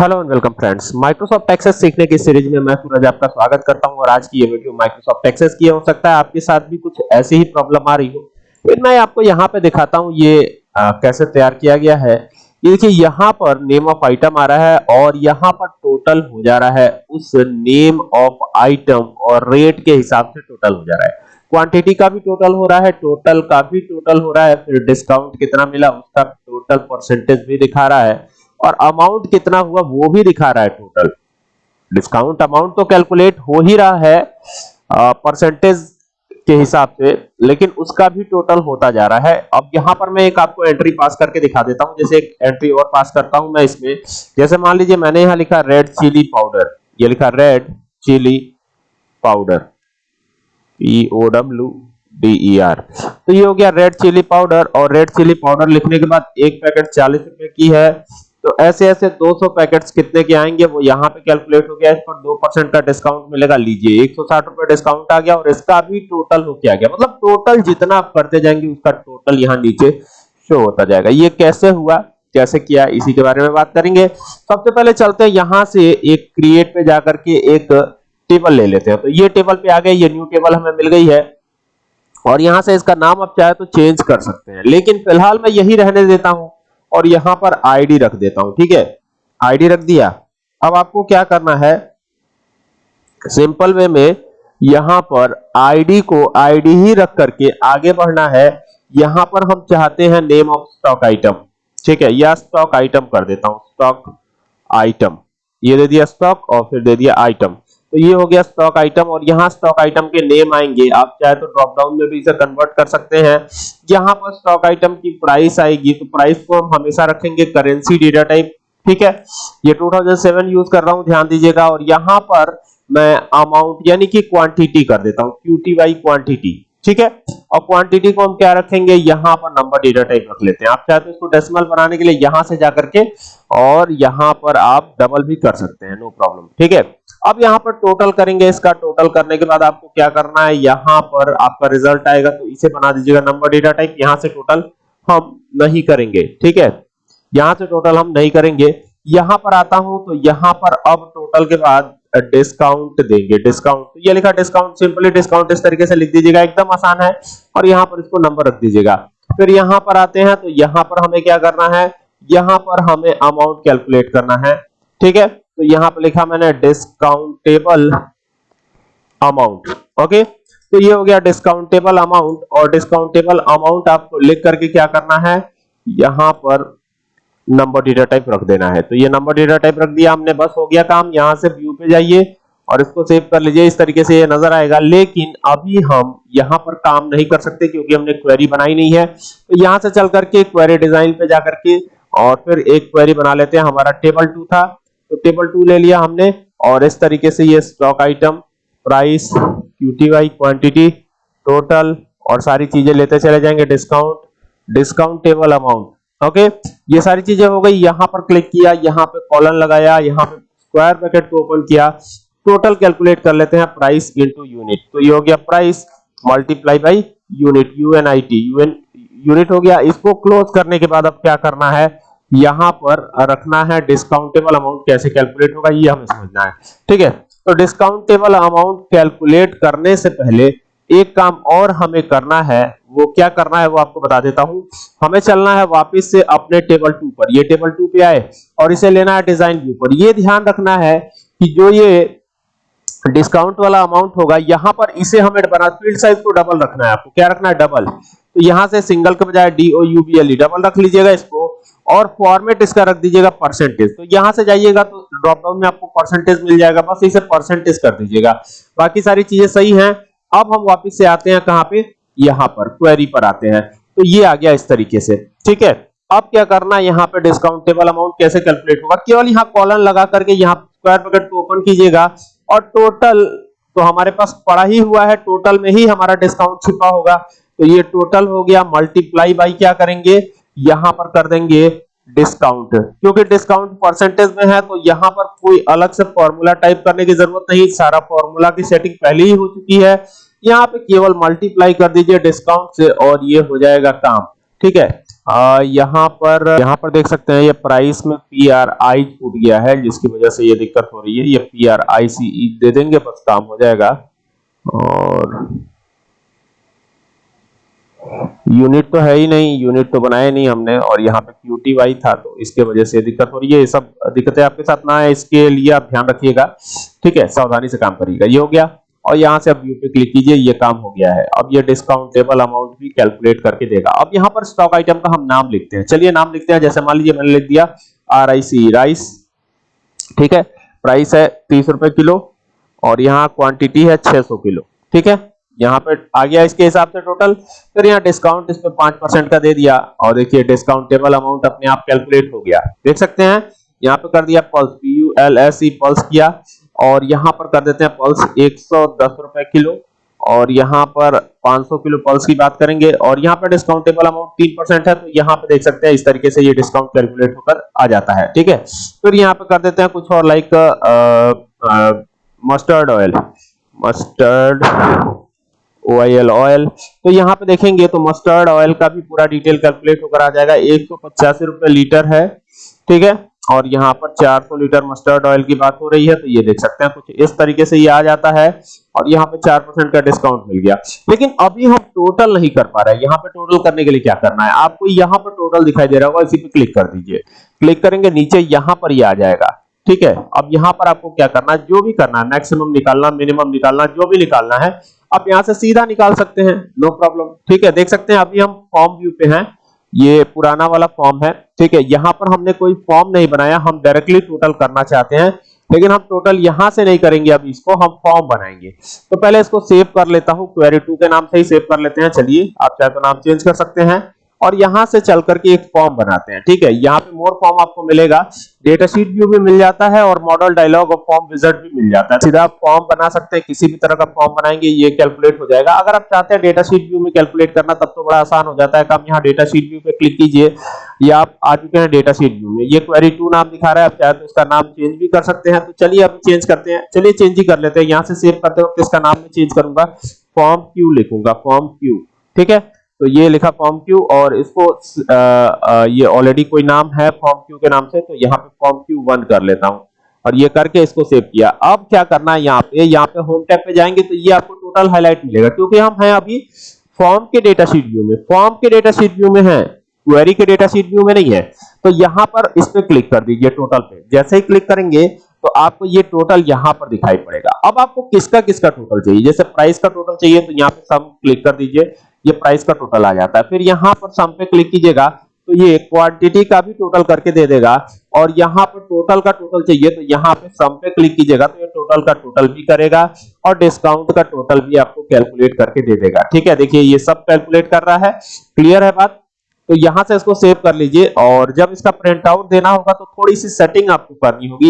Hello and welcome friends. Microsoft Access सीखने की series में मैं सूरज आपका स्वागत करता हूँ और आज की ये वीडियो माइक्रोसॉफ्ट एक्सेस की हो सकता है। आपके साथ भी कुछ ऐसी ही प्रॉब्लम आ रही हो। फिर मैं आपको यहाँ पे दिखाता हूँ ये आ, कैसे तैयार किया गया है। ये देखिए यहाँ पर नेम ऑफ़ आइटम आ रहा है और यहाँ पर टोटल हो जा रहा है। उस नेम ऑफ़ आइटम और रेट के हिसाब से टोटल हो जा रहा है। क्वांटिटी का भी टोटल हो रहा है टोटल का भी टोटल हो रहा है। फिर डिस्काउंट कितना मिला उसका टोटल परसेंटेज भी दिखा रहा है। और अमाउंट कितना हुआ वो भी दिखा रहा है टोटल डिस्काउंट अमाउंट तो कैलकुलेट हो ही रहा है परसेंटेज के हिसाब से, लेकिन उसका भी टोटल होता जा रहा है। अब यहाँ पर मैं एक आपको एंट्री पास करके दिखा देता हूँ, जैसे एक एंट्री और पास करता हूँ मैं इसमें। जैसे मान लीजिए मैंने यहाँ लिखा रेड चिली पाउडर ये लिखा red chilli powder P O W D E R तो ये हो गया रेड चिली पाउडर और रेड चिली पाउडर लिखने के बाद एक पैकेट चालीस रुपए की है। तो ऐसे ऐसे 200 पैकेट्स कितने के आएँगे, वो यहाँ पे कैलकुलेट हो गया, इस पर दो परसेंट का डिस्काउंट मिलेगा। लीजिए, एक सौ साठ रुपए डिस्काउंट आ गया और इसका भी टोटल हो क्या गया? मतलब टोटल जितना आप करते जाएँगे, उसका टोटल यहाँ नीचे शो होता जाएगा। ये कैसे हुआ? कैसे किया? इसी के बारे में बात करेंगे। सबसे पहले चलते हैं यहाँ से एक क्रिएट पे जाकर के एक टेबल ले लेते हैं। तो ये टेबल पे आ गए, ये न्यू टेबल हमें मिल गई है। और यहाँ से इसका नाम आप चाहे तो चेंज कर सकते हैं। लेकिन फ़िलहाल मैं यही रहने देता हूँ। और यहाँ पर आईडी रख देता हूँ, ठीक है? आईडी रख दिया। अब आपको क्या करना है? सिंपल वे में यहाँ पर आईडी को आईडी ही रख करके आगे बढ़ना है। यहाँ पर हम चाहते हैं नेम ऑफ़ स्टॉक आइटम ठीक है? या स्टॉक आइटम कर देता हूँ स्टॉक आइटम ये दे दिया स्टॉक और फिर दे दिया आइटम तो ये हो गया स्टॉक आइटम और यहाँ स्टॉक आइटम के नेम आएँगे। आप चाहे तो ड्रॉप डाउन में भी इसे कन्वर्ट कर सकते हैं। यहाँ पर स्टॉक आइटम की प्राइस आएगी तो प्राइस को हम हमेशा रखेंगे करेंसी डेटा टाइप ठीक है? ये 2007 यूज़ कर रहा हूँ, ध्यान दीजिएगा। और यहाँ पर मैं अमाउंट यानी कि क्वांटिटी कर देता हूँ हूँ क्यूटीवाई क्वांटिटी ठीक है? और क्वांटिटी को हम क्या रखेंगे? यहाँ पर नंबर डेटा टाइप रख लेते हैं। आप चाहे तो इसको डेसिमल बनाने के लिए यहाँ से जाकर के और यहाँ पर आप डबल भी कर सकते हैं नो प्रॉब्लम ठीक है? अब यहाँ पर टोटल करेंगे, इसका टोटल करने के बाद आपको क्या करना है? यहाँ पर आपका रिज़ल्ट आएगा तो इसे बना दीजिएगा नंबर डेटा टाइप यहाँ से टोटल हम नहीं करेंगे, ठीक है? यहाँ से टोटल हम नहीं करेंगे। यहाँ पर आता हूँ तो यहाँ पर अब टोटल के बाद डिस्काउंट देंगे। डिस्काउंट तो ये लिखा डिस्काउंट सिंपली डिस्काउंट इस तरीके से लिख दीजिएगा, एकदम आसान है। और यहाँ पर इसको नंबर रख दीजिएगा। फिर यहाँ पर आते हैं तो यहाँ पर हमें क्या करना है? यहाँ पर हमें अमाउंट कैलकुलेट करना है, ठीक है? तो यहाँ पर लिखा मैंने डिस्काउंटेबल अमाउंट ओके तो ये हो गया डिस्काउंटेबल अमाउंट और डिस्काउंटेबल अमाउंट आपको लिख करके क्या करना है? यहाँ पर नंबर डेटा टाइप रख देना है। तो ये नंबर डेटा टाइप रख दिया हमने, बस हो गया काम। यहाँ से व्यू पे जाइए और इसको सेव कर लीजिए। इस तरीके से ये नज़र आएगा। लेकिन अभी हम यहाँ पर काम नहीं कर सकते क्योंकि हमने क्वेरी बनाई नहीं है। तो यहाँ से चल करके क्वेरी डिज़ाइन पे जाकर के और फिर एक क्वेरी बना लेते हैं। हमारा टेबल टू था। तो टेबल टू ले लिया हमने, और इस तरीके से ये stock item price QTY quantity total और सारी चीज़ें लेते चले जाएँगे discount discount table amount okay ये सारी चीज़ें हो गई, यहाँ पर क्लिक किया, यहाँ पे कॉलन लगाया, यहाँ पे स्क्वायर ब्रैकेट को ओपन किया। टोटल कैलकुलेट कर लेते हैं प्राइस इनटू यूनिट तो ये हो गया price multiply by unit U N I T U N unit हो गया। इसको क्लोज करने के बाद अब क्या करना है? यहाँ पर रखना है डिस्काउंटेबल अमाउंट कैसे कैलकुलेट होगा, ये हमें समझना है। ठीक है? तो डिस्काउंटेबल अमाउंट कैलकुलेट करने से पहले एक काम और हमें करना है, वो क्या करना है वो आपको बता देता हूँ। हमें चलना है वापस से अपने टेबल टू पर। ये टेबल टू पे आए और इसे लेना है डिज़ाइन व्यू पर। ये ध्यान रखना है कि जो ये डिस्काउंट वाला अमाउंट होगा, यहाँ पर इसे हमें बना फ़ील्ड साइज़ को डबल रखना है। आपको क्या रखना है? डबल तो यहाँ से सिंगल के बजाय D O U B L E double रख लीजिएगा इसको। और फॉर्मेट इसका रख दीजिएगा परसेंटेज तो यहाँ से जाइएगा तो ड्रॉप डाउन में आपको परसेंटेज मिल जाएगा। बस इसे परसेंटेज कर दीजिएगा। बाकी सारी चीज़ें सही हैं। अब हम वापस से आते हैं कहाँ पे? यहाँ पर क्वेरी पर आते हैं। तो ये आ गया इस तरीके से। ठीक है? अब क्या करना है? यहाँ पे डिस्काउंटेबल अमाउंट कैसे कैलकुलेट होगा? केवल यहाँ कॉलन लगा करके यहाँ स्क्वायर ब्रैकेट को ओपन कीजिएगा। और टोटल तो हमारे पास पड़ा ही हुआ है। टोटल में ही हमारा डिस्काउंट छिपा होगा। तो ये टोटल हो गया। मल्टीप्लाई बाई क्या करेंगे? यहाँ पर कर देंगे। डिस्काउंट क्योंकि डिस्काउंट परसेंटेज में है तो यहाँ पर कोई अलग से फॉर्मूला टाइप करने की ज़रूरत नहीं सारा फॉर्मूला की सेटिंग पहले ही हो चुकी है। यहाँ पे केवल मल्टीप्लाई कर दीजिए डिस्काउंट से और ये हो जाएगा काम। ठीक है? आ, यहाँ पर यहाँ पर देख सकते हैं ये प्राइस में पी आर आई छूट गया है जिसकी वजह से ये दिक्कत हो रही है। ये पी आर आई सी दे देंगे बस काम हो जाएगा। और यूनिट तो है ही नहीं यूनिट तो बनाया नहीं हमने और यहाँ पे क्यू टी वाई था तो इसके वजह से दिक्कत हो रही है। ये सब दिक्कतें आपके साथ ना है इसके लिए आप ध्यान रखिएगा। ठीक है, सावधानी से काम करिएगा। ये हो गया और यहाँ से अब व्यू पे क्लिक कीजिए, ये काम हो गया है। अब ये डिस्काउंटेबल अमाउंट भी कैलकुलेट करके देगा। अब यहाँ पर स्टॉक आइटम का हम नाम लिखते हैं। चलिए नाम लिखते हैं, जैसे मान लीजिए मैंने लिख दिया आर आई सी राइस ठीक है प्राइस है तीस रुपए किलो और यहाँ क्वांटिटी है 600 किलो। ठीक है यहाँ पे आ गया इसके हिसाब से टोटल फिर यहाँ डिस्काउंट इस पे पाँच परसेंट का दे दिया। और देखिए डिस्काउंटेबल अमाउंट अपने आप कैलकुलेट हो गया। देख सकते हैं, यहाँ पे कर दिया pulse P U L S E pulse किया। और यहाँ पर कर देते हैं पल्स एक सौ दस रुपए किलो। और यहाँ पर 500 किलो पल्स की बात करेंगे। और यहाँ पर डिस्काउंटेबल अमाउंट तीन परसेंट है तो यहाँ पे देख सकते हैं, इस तरीके से ये डिस्काउंट कैलकुलेट होकर आ जाता है। ठीक है? फिर यहाँ पे कर देते हैं कुछ और like mustard oil mustard oil oil तो यहाँ पे देखेंगे तो मस्टर्ड ऑयल का भी पूरा डिटेल कैलकुलेट होकर आ जाएगा। एक सौ पचासी रुपए लीटर है, ठीक है? और यहाँ पर 400 लीटर मस्टर्ड ऑयल की बात हो रही है तो ये देख सकते हैं, कुछ इस तरीके से ये आ जाता है, और यहाँ पे चार परसेंट का डिस्काउंट मिल गया। लेकिन अभी हम टोटल नहीं कर पा रहे यहाँ पे टोटल करने के लिए क्या करना है? आपको यहाँ पर टोटल दिखाई दे रहा होगा, इसी पे क्लिक कर दीजिए। क्लिक करेंगे, नीचे यहाँ पर ये आ जाएगा, ठीक है? अब यहाँ पर आपको क्या करना है? जो भी करना है मैक्सिमम निकालना मिनिमम निकालना, जो भी निकालना है आप यहाँ से सीधा निकाल सकते हैं। नो प्रॉब्लम ठीक है देख सकते हैं अभी हम फॉर्म व्यू पे हैं। ये पुराना वाला फॉर्म है। ठीक है यहाँ पर हमने कोई फॉर्म नहीं बनाया हम डायरेक्टली टोटल करना चाहते हैं। लेकिन हम टोटल यहाँ से नहीं करेंगे अब इसको हम फॉर्म बनाएँगे। तो पहले इसको सेव कर लेता हूँ क्वेरी 2 के नाम से ही सेव कर लेते हैं। चलिए आप चाहे तो नाम चेंज कर सकते हैं। और यहाँ से चल करके एक फॉर्म बनाते हैं, ठीक है? यहाँ पे मोर फॉर्म आपको मिलेगा। डेटा शीट व्यू भी मिल जाता है और मॉडल डायलॉग और फॉर्म विज़िट भी मिल जाता है। सीधा आप फॉर्म बना सकते हैं, किसी भी तरह का फॉर्म बनाएँगे, ये कैलकुलेट हो जाएगा। अगर आप चाहते हैं डेटा शीट व्यू में कैलकुलेट करना, तब तो बड़ा आसान हो जाता है। आप यहाँ डेटा शीट व्यू पे क्लिक कीजिए, या आप आ चुके हैं डेटा शीट व्यू में। ये क्वेरी टू नाम दिखा रहा है, आप चाहे तो इसका नाम चेंज भी कर सकते हैं। तो चलिए अब चेंज करते हैं। चलिए चेंज ही कर लेते हैं। यहाँ से सेव करते वक्त इसका नाम मैं चेंज करूँगा। फॉर्म क्यू लिखूँगा फॉर्म क्यू ठीक है? तो ये लिखा फॉर्म क्यू और इसको आ, आ, ये ऑलरेडी कोई नाम है फॉर्म क्यू के नाम से तो यहाँ पे फॉर्म क्यू वन कर लेता हूँ। और ये करके इसको सेव किया। अब क्या करना है यहाँ पे? यहाँ पे होम टैब पे जाएँगे तो ये आपको टोटल हाईलाइट मिलेगा क्योंकि हम हैं अभी फॉर्म के डेटा शीट व्यू में। फॉर्म के डेटा शीट व्यू में है क्वेरी के डेटा शीट व्यू में नहीं है। तो यहाँ पर इस पे क्लिक कर दीजिए टोटल पे। जैसे ही क्लिक करेंगे तो आपको ये टोटल यहाँ पर दिखाई पड़ेगा। अब आपको किसका किसका टोटल चाहिए? जैसे प्राइस का टोटल चाहिए तो यहाँ पे सम क्लिक कर दीजिए। ये प्राइस का टोटल आ जाता है। फिर यहाँ पर सम पे क्लिक कीजिएगा तो ये क्वांटिटी का भी टोटल करके दे देगा। और यहाँ पर टोटल का टोटल चाहिए तो यहाँ पे सम पे क्लिक कीजिएगा तो ये टोटल का टोटल भी करेगा और डिस्काउंट का टोटल भी आपको कैलकुलेट करके दे देगा। ठीक है, देखिए ये सब कैलकुलेट कर रहा है। क्लियर है बात? तो यहाँ से इसको सेव कर लीजिए और जब इसका प्रिंट आउट देना होगा तो थोड़ी सी सेटिंग आपको करनी होगी।